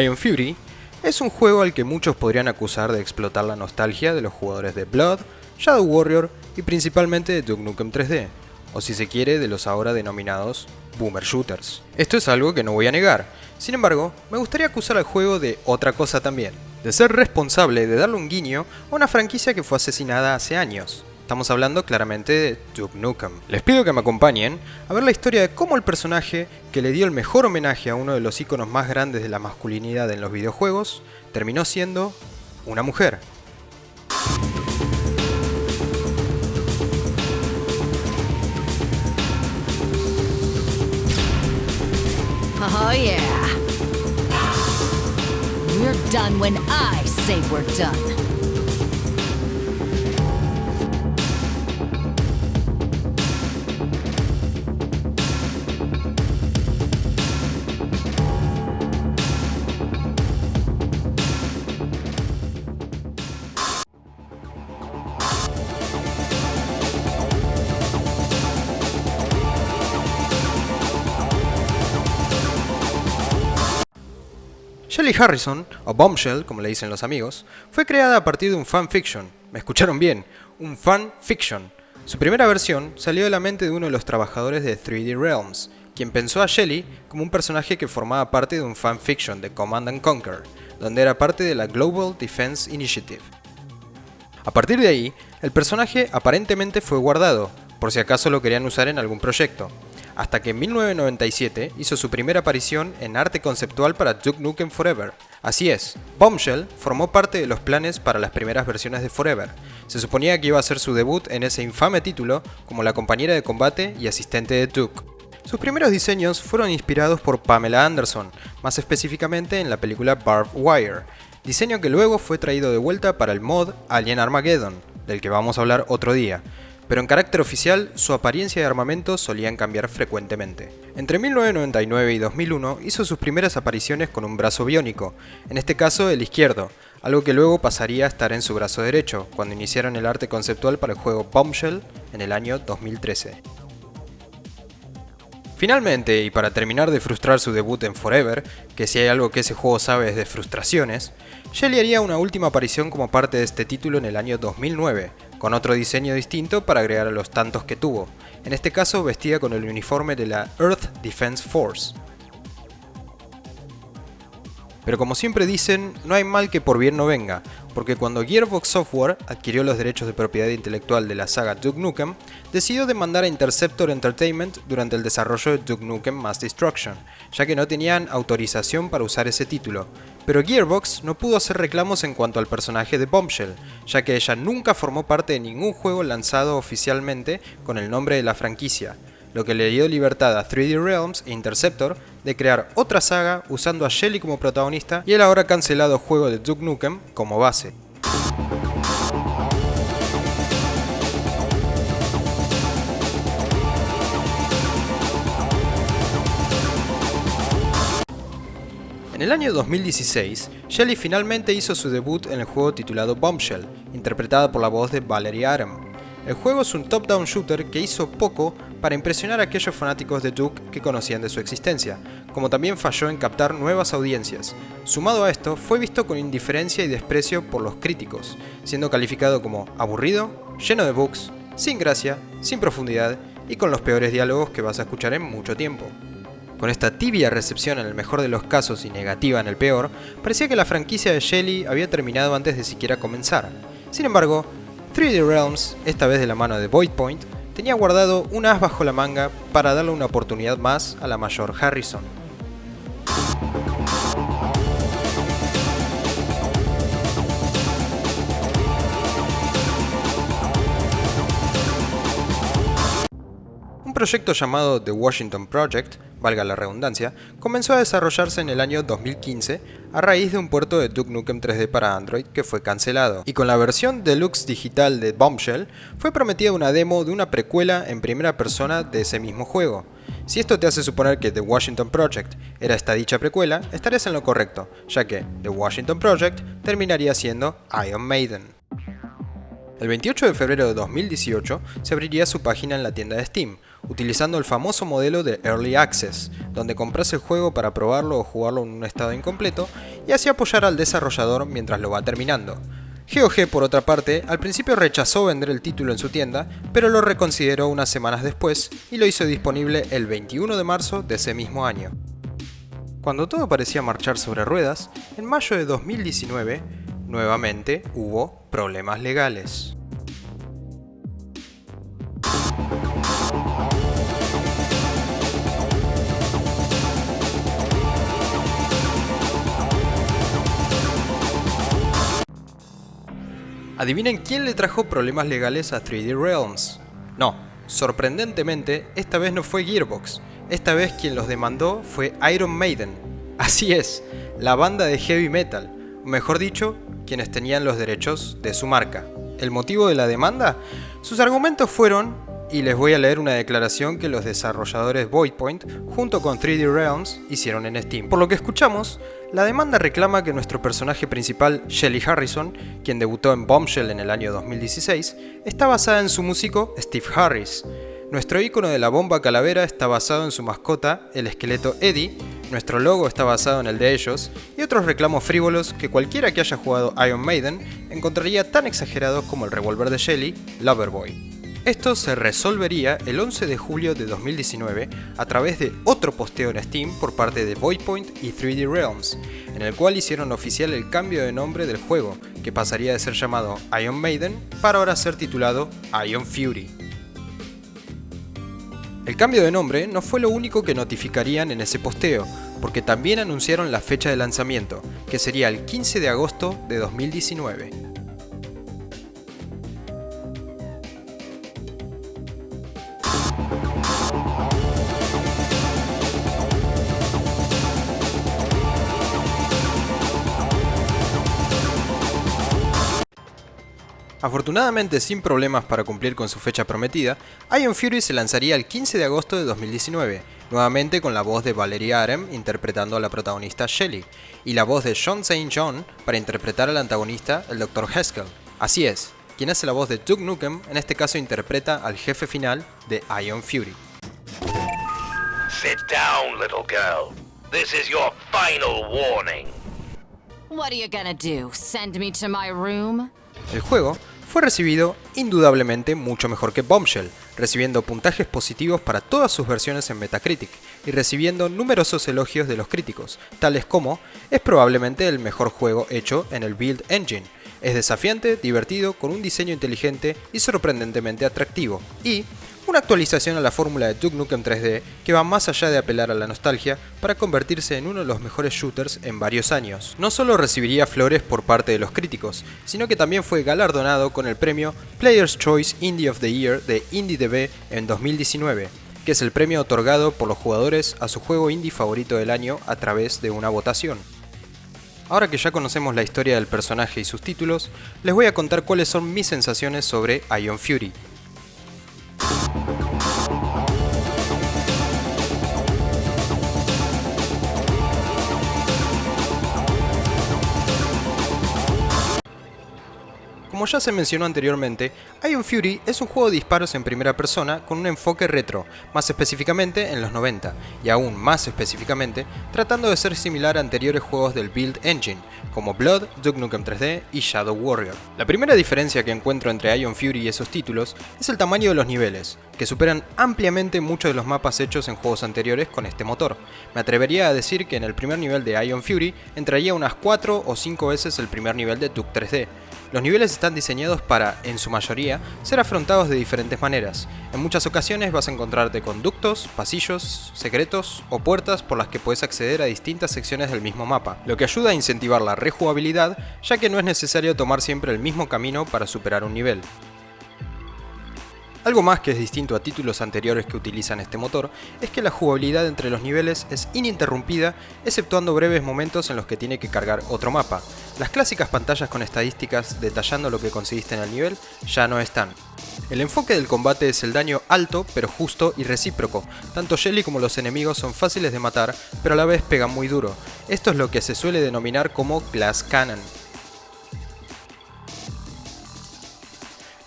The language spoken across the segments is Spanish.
Iron Fury es un juego al que muchos podrían acusar de explotar la nostalgia de los jugadores de Blood, Shadow Warrior y principalmente de Duke Nukem 3D, o si se quiere de los ahora denominados Boomer Shooters. Esto es algo que no voy a negar, sin embargo, me gustaría acusar al juego de otra cosa también, de ser responsable de darle un guiño a una franquicia que fue asesinada hace años. Estamos hablando claramente de Duke Nukem. Les pido que me acompañen a ver la historia de cómo el personaje que le dio el mejor homenaje a uno de los iconos más grandes de la masculinidad en los videojuegos terminó siendo una mujer. Oh yeah. We're done when I say we're done. Shelly Harrison, o Bombshell, como le dicen los amigos, fue creada a partir de un fanfiction. Me escucharon bien, un fanfiction. Su primera versión salió de la mente de uno de los trabajadores de 3D Realms, quien pensó a Shelly como un personaje que formaba parte de un fanfiction de Command and Conquer, donde era parte de la Global Defense Initiative. A partir de ahí, el personaje aparentemente fue guardado, por si acaso lo querían usar en algún proyecto, hasta que en 1997 hizo su primera aparición en arte conceptual para Duke Nukem Forever. Así es, Bombshell formó parte de los planes para las primeras versiones de Forever. Se suponía que iba a hacer su debut en ese infame título como la compañera de combate y asistente de Duke. Sus primeros diseños fueron inspirados por Pamela Anderson, más específicamente en la película Barbed Wire, diseño que luego fue traído de vuelta para el mod Alien Armageddon, del que vamos a hablar otro día, pero en carácter oficial su apariencia y armamento solían cambiar frecuentemente. Entre 1999 y 2001 hizo sus primeras apariciones con un brazo biónico, en este caso el izquierdo, algo que luego pasaría a estar en su brazo derecho, cuando iniciaron el arte conceptual para el juego Bombshell en el año 2013. Finalmente, y para terminar de frustrar su debut en Forever, que si hay algo que ese juego sabe es de frustraciones, Shelly haría una última aparición como parte de este título en el año 2009, con otro diseño distinto para agregar a los tantos que tuvo, en este caso vestida con el uniforme de la Earth Defense Force. Pero como siempre dicen, no hay mal que por bien no venga, porque cuando Gearbox Software adquirió los derechos de propiedad intelectual de la saga Duke Nukem, decidió demandar a Interceptor Entertainment durante el desarrollo de Duke Nukem Mass Destruction, ya que no tenían autorización para usar ese título. Pero Gearbox no pudo hacer reclamos en cuanto al personaje de Bombshell, ya que ella nunca formó parte de ningún juego lanzado oficialmente con el nombre de la franquicia, lo que le dio libertad a 3D Realms e Interceptor de crear otra saga usando a Shelly como protagonista y el ahora cancelado juego de Duke Nukem como base. En el año 2016, Shelly finalmente hizo su debut en el juego titulado Bombshell, interpretada por la voz de Valerie Adam. El juego es un top-down shooter que hizo poco para impresionar a aquellos fanáticos de Duke que conocían de su existencia, como también falló en captar nuevas audiencias. Sumado a esto, fue visto con indiferencia y desprecio por los críticos, siendo calificado como aburrido, lleno de bugs, sin gracia, sin profundidad y con los peores diálogos que vas a escuchar en mucho tiempo. Con esta tibia recepción en el mejor de los casos y negativa en el peor, parecía que la franquicia de Shelly había terminado antes de siquiera comenzar. Sin embargo, 3D Realms, esta vez de la mano de Void Point, tenía guardado un as bajo la manga para darle una oportunidad más a la mayor Harrison. Proyecto llamado The Washington Project valga la redundancia, comenzó a desarrollarse en el año 2015 a raíz de un puerto de Duke Nukem 3D para Android que fue cancelado. Y con la versión deluxe digital de Bombshell, fue prometida una demo de una precuela en primera persona de ese mismo juego. Si esto te hace suponer que The Washington Project era esta dicha precuela, estarías en lo correcto, ya que The Washington Project terminaría siendo Iron Maiden. El 28 de febrero de 2018 se abriría su página en la tienda de Steam, utilizando el famoso modelo de Early Access, donde compras el juego para probarlo o jugarlo en un estado incompleto y así apoyar al desarrollador mientras lo va terminando. GOG, por otra parte, al principio rechazó vender el título en su tienda, pero lo reconsideró unas semanas después y lo hizo disponible el 21 de marzo de ese mismo año. Cuando todo parecía marchar sobre ruedas, en mayo de 2019, nuevamente hubo problemas legales. Adivinen quién le trajo problemas legales a 3D Realms. No, sorprendentemente, esta vez no fue Gearbox. Esta vez quien los demandó fue Iron Maiden. Así es, la banda de heavy metal, o mejor dicho, quienes tenían los derechos de su marca. ¿El motivo de la demanda? Sus argumentos fueron y les voy a leer una declaración que los desarrolladores Voidpoint junto con 3D Realms hicieron en Steam. Por lo que escuchamos, la demanda reclama que nuestro personaje principal, Shelly Harrison, quien debutó en Bombshell en el año 2016, está basada en su músico Steve Harris. Nuestro icono de la bomba calavera está basado en su mascota, el esqueleto Eddie, nuestro logo está basado en el de ellos, y otros reclamos frívolos que cualquiera que haya jugado Iron Maiden encontraría tan exagerados como el revólver de Shelly, Loverboy. Esto se resolvería el 11 de julio de 2019 a través de otro posteo en Steam por parte de Voidpoint y 3D Realms, en el cual hicieron oficial el cambio de nombre del juego, que pasaría de ser llamado Iron Maiden para ahora ser titulado Iron Fury. El cambio de nombre no fue lo único que notificarían en ese posteo, porque también anunciaron la fecha de lanzamiento, que sería el 15 de agosto de 2019. Afortunadamente sin problemas para cumplir con su fecha prometida, Iron Fury se lanzaría el 15 de agosto de 2019, nuevamente con la voz de Valeria Arem interpretando a la protagonista Shelly, y la voz de Sean St. John para interpretar al antagonista, el Dr. Haskell. Así es, quien hace la voz de Duke Nukem en este caso interpreta al jefe final de Iron Fury. Sit down, little girl. This is your final warning. What are you gonna do? Send me to my room? El juego fue recibido indudablemente mucho mejor que Bombshell, recibiendo puntajes positivos para todas sus versiones en Metacritic y recibiendo numerosos elogios de los críticos, tales como es probablemente el mejor juego hecho en el Build Engine, es desafiante, divertido, con un diseño inteligente y sorprendentemente atractivo, y una actualización a la fórmula de Duke Nukem 3D que va más allá de apelar a la nostalgia para convertirse en uno de los mejores shooters en varios años. No solo recibiría flores por parte de los críticos, sino que también fue galardonado con el premio Player's Choice Indie of the Year de IndieDB en 2019, que es el premio otorgado por los jugadores a su juego indie favorito del año a través de una votación. Ahora que ya conocemos la historia del personaje y sus títulos, les voy a contar cuáles son mis sensaciones sobre Ion Fury, Como ya se mencionó anteriormente, Iron Fury es un juego de disparos en primera persona con un enfoque retro, más específicamente en los 90, y aún más específicamente, tratando de ser similar a anteriores juegos del Build Engine, como Blood, Duke Nukem 3D y Shadow Warrior. La primera diferencia que encuentro entre Iron Fury y esos títulos es el tamaño de los niveles, que superan ampliamente muchos de los mapas hechos en juegos anteriores con este motor. Me atrevería a decir que en el primer nivel de Iron Fury entraría unas 4 o 5 veces el primer nivel de Duke 3D, los niveles están diseñados para, en su mayoría, ser afrontados de diferentes maneras. En muchas ocasiones vas a encontrarte con ductos, pasillos, secretos o puertas por las que puedes acceder a distintas secciones del mismo mapa, lo que ayuda a incentivar la rejugabilidad ya que no es necesario tomar siempre el mismo camino para superar un nivel. Algo más que es distinto a títulos anteriores que utilizan este motor es que la jugabilidad entre los niveles es ininterrumpida exceptuando breves momentos en los que tiene que cargar otro mapa. Las clásicas pantallas con estadísticas detallando lo que conseguiste en el nivel ya no están. El enfoque del combate es el daño alto pero justo y recíproco. Tanto Shelly como los enemigos son fáciles de matar pero a la vez pegan muy duro. Esto es lo que se suele denominar como Glass Cannon.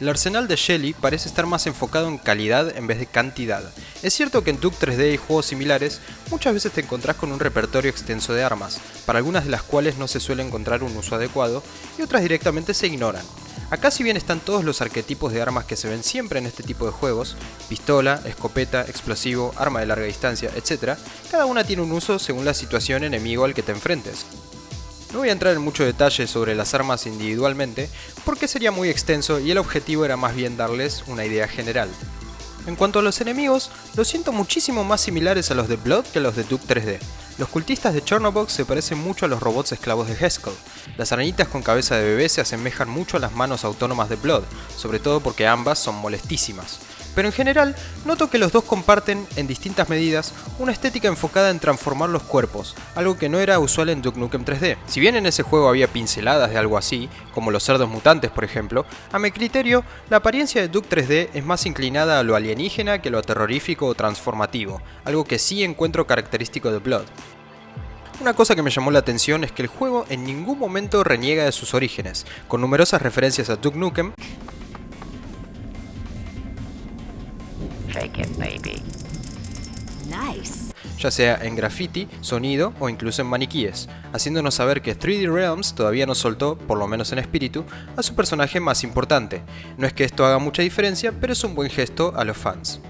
El arsenal de Shelly parece estar más enfocado en calidad en vez de cantidad. Es cierto que en Duke 3D y juegos similares, muchas veces te encontrás con un repertorio extenso de armas, para algunas de las cuales no se suele encontrar un uso adecuado y otras directamente se ignoran. Acá si bien están todos los arquetipos de armas que se ven siempre en este tipo de juegos, pistola, escopeta, explosivo, arma de larga distancia, etc., cada una tiene un uso según la situación enemigo al que te enfrentes. No voy a entrar en mucho detalle sobre las armas individualmente porque sería muy extenso y el objetivo era más bien darles una idea general. En cuanto a los enemigos, los siento muchísimo más similares a los de Blood que a los de Duke 3D. Los cultistas de Chernobyl se parecen mucho a los robots esclavos de Haskell. Las arañitas con cabeza de bebé se asemejan mucho a las manos autónomas de Blood, sobre todo porque ambas son molestísimas pero en general noto que los dos comparten, en distintas medidas, una estética enfocada en transformar los cuerpos, algo que no era usual en Duke Nukem 3D. Si bien en ese juego había pinceladas de algo así, como los cerdos mutantes por ejemplo, a mi criterio, la apariencia de Duke 3D es más inclinada a lo alienígena que a lo terrorífico o transformativo, algo que sí encuentro característico de Blood. Una cosa que me llamó la atención es que el juego en ningún momento reniega de sus orígenes, con numerosas referencias a Duke Nukem, Nice. ya sea en graffiti, sonido o incluso en maniquíes, haciéndonos saber que 3D Realms todavía no soltó, por lo menos en espíritu, a su personaje más importante. No es que esto haga mucha diferencia, pero es un buen gesto a los fans.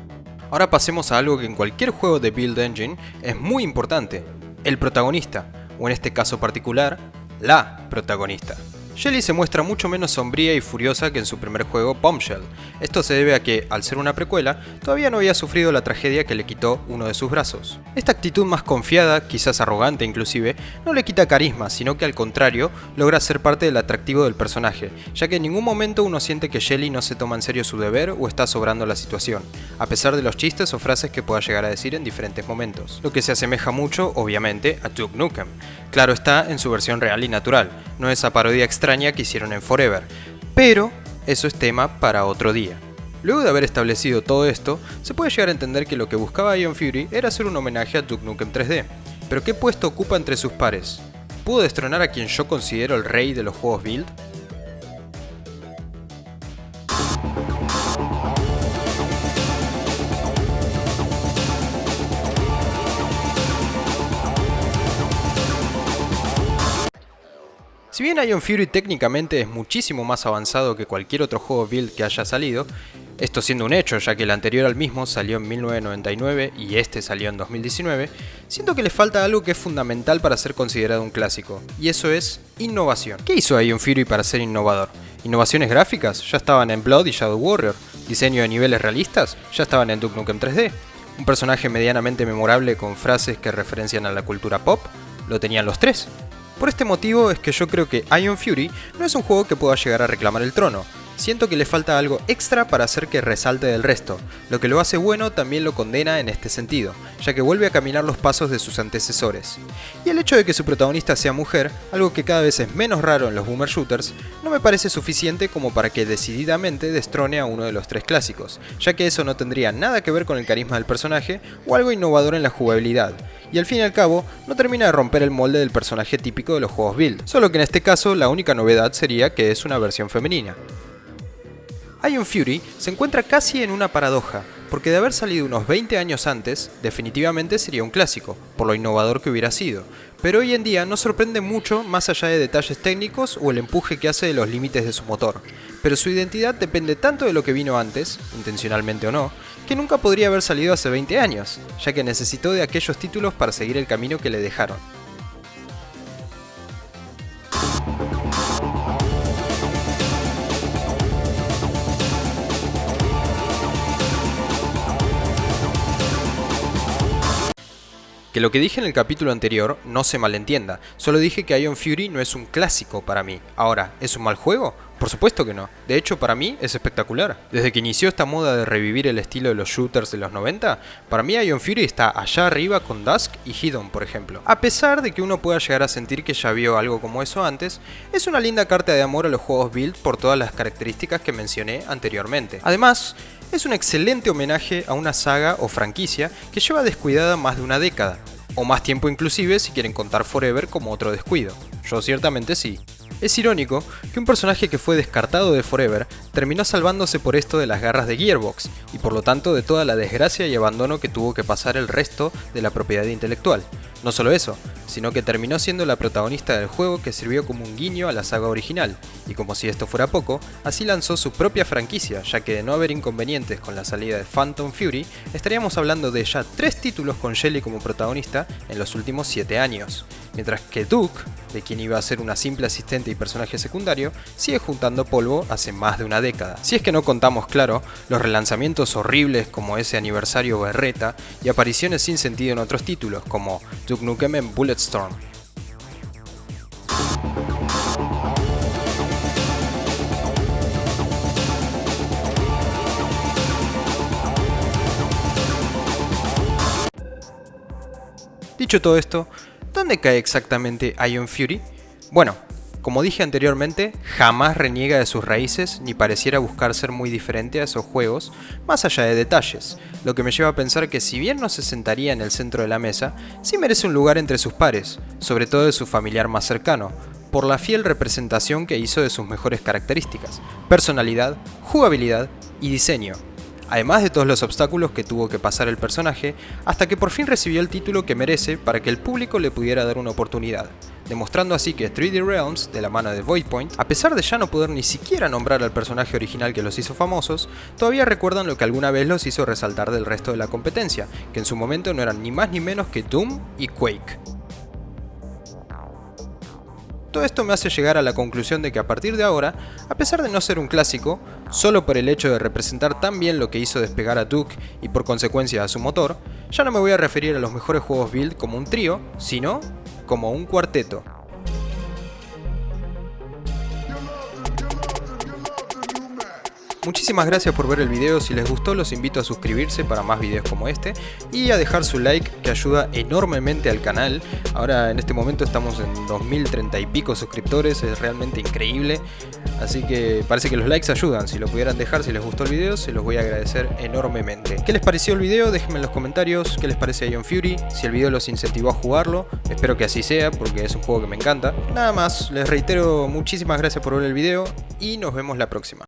Ahora pasemos a algo que en cualquier juego de Build Engine es muy importante, el protagonista, o en este caso particular, la protagonista. Shelly se muestra mucho menos sombría y furiosa que en su primer juego Bombshell. Esto se debe a que, al ser una precuela, todavía no había sufrido la tragedia que le quitó uno de sus brazos. Esta actitud más confiada, quizás arrogante inclusive, no le quita carisma, sino que al contrario, logra ser parte del atractivo del personaje, ya que en ningún momento uno siente que Shelly no se toma en serio su deber o está sobrando la situación, a pesar de los chistes o frases que pueda llegar a decir en diferentes momentos. Lo que se asemeja mucho, obviamente, a Duke Nukem. Claro está, en su versión real y natural, no esa parodia extraña que hicieron en Forever, pero eso es tema para otro día. Luego de haber establecido todo esto, se puede llegar a entender que lo que buscaba Ion Fury era hacer un homenaje a Duke Nukem 3D. Pero ¿qué puesto ocupa entre sus pares? ¿Pudo destronar a quien yo considero el rey de los juegos Build? Si bien Ion Fury técnicamente es muchísimo más avanzado que cualquier otro juego build que haya salido, esto siendo un hecho ya que el anterior al mismo salió en 1999 y este salió en 2019, siento que le falta algo que es fundamental para ser considerado un clásico, y eso es innovación. ¿Qué hizo Ion Fury para ser innovador? ¿Innovaciones gráficas? Ya estaban en Blood y Shadow Warrior. ¿Diseño de niveles realistas? Ya estaban en Duke Nukem 3D. ¿Un personaje medianamente memorable con frases que referencian a la cultura pop? Lo tenían los tres. Por este motivo es que yo creo que Ion Fury no es un juego que pueda llegar a reclamar el trono. Siento que le falta algo extra para hacer que resalte del resto. Lo que lo hace bueno también lo condena en este sentido, ya que vuelve a caminar los pasos de sus antecesores. Y el hecho de que su protagonista sea mujer, algo que cada vez es menos raro en los boomer shooters, no me parece suficiente como para que decididamente destrone a uno de los tres clásicos, ya que eso no tendría nada que ver con el carisma del personaje o algo innovador en la jugabilidad, y al fin y al cabo no termina de romper el molde del personaje típico de los juegos build, solo que en este caso la única novedad sería que es una versión femenina. Ion Fury se encuentra casi en una paradoja, porque de haber salido unos 20 años antes, definitivamente sería un clásico, por lo innovador que hubiera sido, pero hoy en día no sorprende mucho más allá de detalles técnicos o el empuje que hace de los límites de su motor, pero su identidad depende tanto de lo que vino antes, intencionalmente o no, que nunca podría haber salido hace 20 años, ya que necesitó de aquellos títulos para seguir el camino que le dejaron. Que lo que dije en el capítulo anterior no se malentienda, solo dije que Ion Fury no es un clásico para mí. Ahora, ¿es un mal juego? Por supuesto que no, de hecho para mí es espectacular. Desde que inició esta moda de revivir el estilo de los shooters de los 90, para mí Ion Fury está allá arriba con Dusk y Hidden por ejemplo. A pesar de que uno pueda llegar a sentir que ya vio algo como eso antes, es una linda carta de amor a los juegos build por todas las características que mencioné anteriormente. Además, es un excelente homenaje a una saga o franquicia que lleva descuidada más de una década, o más tiempo inclusive si quieren contar Forever como otro descuido. Yo ciertamente sí. Es irónico que un personaje que fue descartado de Forever terminó salvándose por esto de las garras de Gearbox, y por lo tanto de toda la desgracia y abandono que tuvo que pasar el resto de la propiedad intelectual. No solo eso, sino que terminó siendo la protagonista del juego que sirvió como un guiño a la saga original, y como si esto fuera poco, así lanzó su propia franquicia, ya que de no haber inconvenientes con la salida de Phantom Fury, estaríamos hablando de ya tres títulos con Shelly como protagonista en los últimos 7 años, mientras que Duke, de quien iba a ser una simple asistente y personaje secundario, sigue juntando polvo hace más de una década. Si es que no contamos, claro, los relanzamientos horribles como ese aniversario berreta y apariciones sin sentido en otros títulos como Duke Nukem Bulletstorm. Dicho todo esto, ¿dónde cae exactamente Ion Fury? Bueno, como dije anteriormente, jamás reniega de sus raíces ni pareciera buscar ser muy diferente a esos juegos, más allá de detalles, lo que me lleva a pensar que si bien no se sentaría en el centro de la mesa, sí merece un lugar entre sus pares, sobre todo de su familiar más cercano, por la fiel representación que hizo de sus mejores características, personalidad, jugabilidad y diseño, además de todos los obstáculos que tuvo que pasar el personaje, hasta que por fin recibió el título que merece para que el público le pudiera dar una oportunidad, demostrando así que 3D Realms, de la mano de Voidpoint, a pesar de ya no poder ni siquiera nombrar al personaje original que los hizo famosos, todavía recuerdan lo que alguna vez los hizo resaltar del resto de la competencia, que en su momento no eran ni más ni menos que Doom y Quake. Todo esto me hace llegar a la conclusión de que a partir de ahora, a pesar de no ser un clásico, solo por el hecho de representar tan bien lo que hizo despegar a Duke y por consecuencia a su motor, ya no me voy a referir a los mejores juegos build como un trío, sino como un cuarteto. Muchísimas gracias por ver el video, si les gustó los invito a suscribirse para más videos como este y a dejar su like que ayuda enormemente al canal. Ahora en este momento estamos en 2030 y pico suscriptores, es realmente increíble. Así que parece que los likes ayudan, si lo pudieran dejar, si les gustó el video, se los voy a agradecer enormemente. ¿Qué les pareció el video? Déjenme en los comentarios qué les parece Ion Fury, si el video los incentivó a jugarlo, espero que así sea porque es un juego que me encanta. Nada más, les reitero muchísimas gracias por ver el video y nos vemos la próxima.